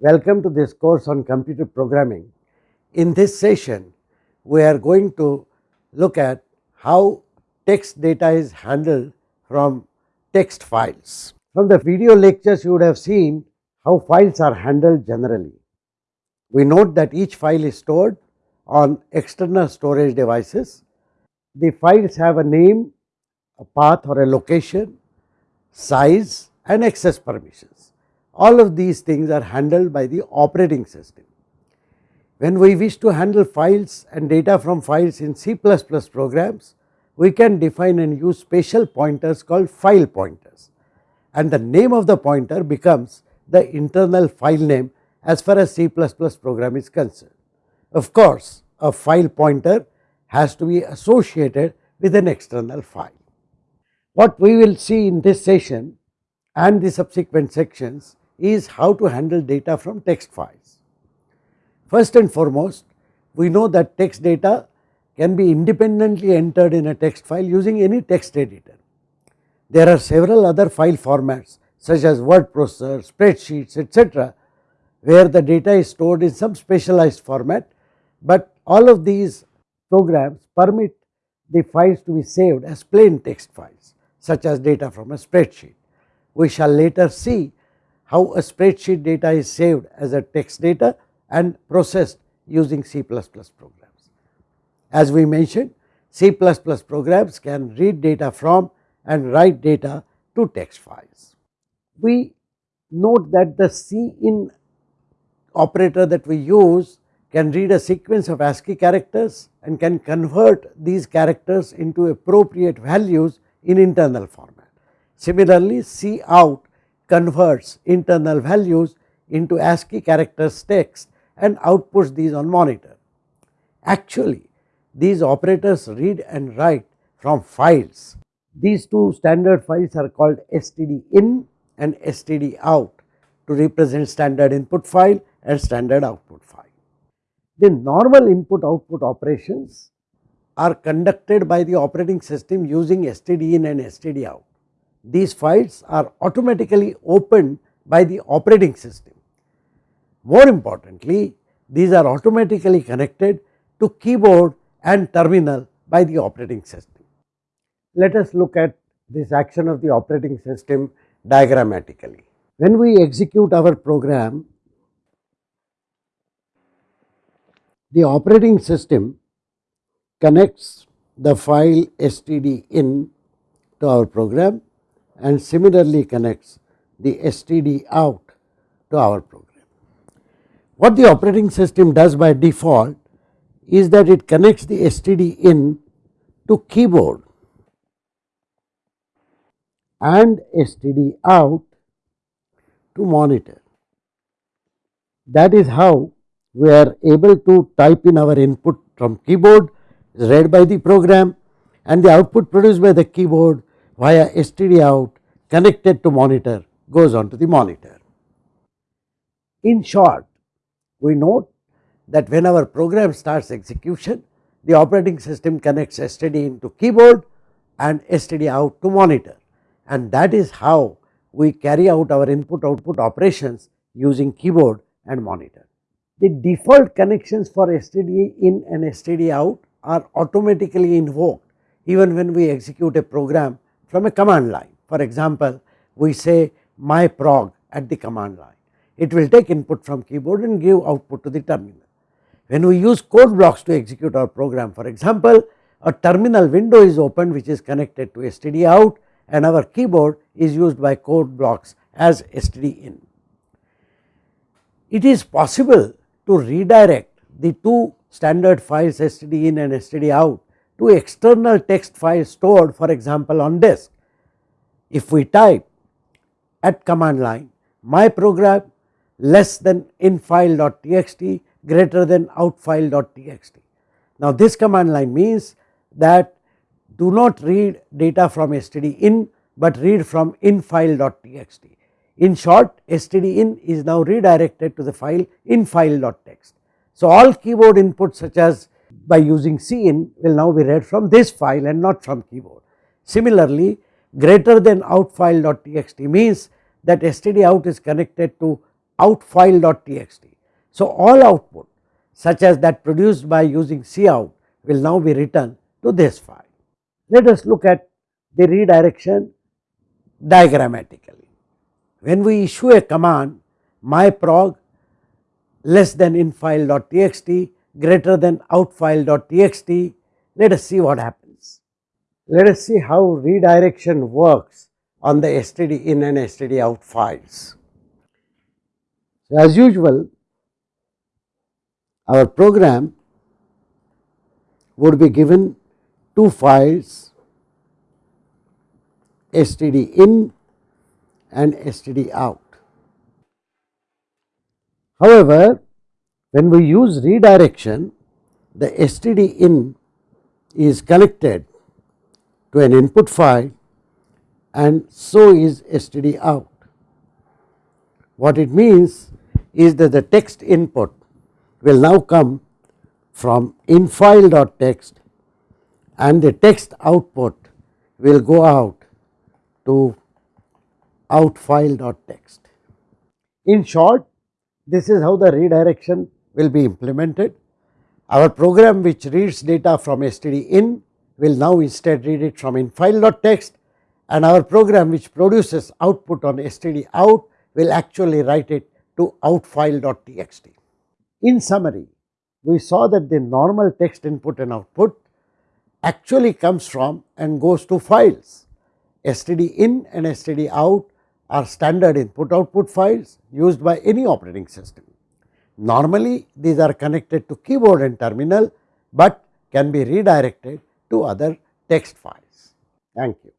Welcome to this course on computer programming. In this session, we are going to look at how text data is handled from text files. From the video lectures, you would have seen how files are handled generally. We note that each file is stored on external storage devices. The files have a name, a path or a location, size and access permissions. All of these things are handled by the operating system. When we wish to handle files and data from files in C++ programs, we can define and use special pointers called file pointers and the name of the pointer becomes the internal file name as far as C++ program is concerned. Of course, a file pointer has to be associated with an external file. What we will see in this session and the subsequent sections is how to handle data from text files. First and foremost, we know that text data can be independently entered in a text file using any text editor. There are several other file formats such as word processor, spreadsheets etc., where the data is stored in some specialized format, but all of these programs permit the files to be saved as plain text files such as data from a spreadsheet. We shall later see how a spreadsheet data is saved as a text data and processed using C++ programs. As we mentioned C++ programs can read data from and write data to text files. We note that the cin operator that we use can read a sequence of ASCII characters and can convert these characters into appropriate values in internal format. Similarly, cout converts internal values into ASCII characters text and outputs these on monitor. Actually, these operators read and write from files. These two standard files are called stdin and stdout to represent standard input file and standard output file. The normal input output operations are conducted by the operating system using stdin and stdout. These files are automatically opened by the operating system. More importantly, these are automatically connected to keyboard and terminal by the operating system. Let us look at this action of the operating system diagrammatically. When we execute our program, the operating system connects the file stdin to our program and similarly connects the std out to our program. What the operating system does by default is that it connects the std in to keyboard and std out to monitor. That is how we are able to type in our input from keyboard read by the program and the output produced by the keyboard via std out connected to monitor goes on to the monitor. In short, we note that when our program starts execution, the operating system connects std into keyboard and std out to monitor and that is how we carry out our input output operations using keyboard and monitor. The default connections for std in and std out are automatically invoked even when we execute a program from a command line. For example, we say my prog at the command line. It will take input from keyboard and give output to the terminal. When we use code blocks to execute our program, for example, a terminal window is opened which is connected to std out and our keyboard is used by code blocks as std in. It is possible to redirect the two standard files std in and std out to external text files stored for example on disk. If we type at command line my program less than in infile.txt greater than out outfile.txt. Now this command line means that do not read data from std in but read from in infile.txt. In short std in is now redirected to the file in infile.txt. So all keyboard inputs such as by using cin will now be read from this file and not from keyboard. Similarly greater than out outfile.txt means that std out is connected to out file.txt. So, all output such as that produced by using cout will now be written to this file. Let us look at the redirection diagrammatically. When we issue a command myprog less than infile.txt greater than outfile.txt, let us see what happens. Let us see how redirection works on the std in and std out files. So, as usual our program would be given two files std in and std out. However, when we use redirection the std in is connected to an input file and so is std out. What it means is that the text input will now come from infile.txt and the text output will go out to outfile.txt. In short, this is how the redirection will be implemented. Our program which reads data from std in will now instead read it from infile.txt and our program which produces output on std out will actually write it to outfile.txt. In summary, we saw that the normal text input and output actually comes from and goes to files. std in and std out are standard input output files used by any operating system. Normally, these are connected to keyboard and terminal, but can be redirected to other text files. Thank you.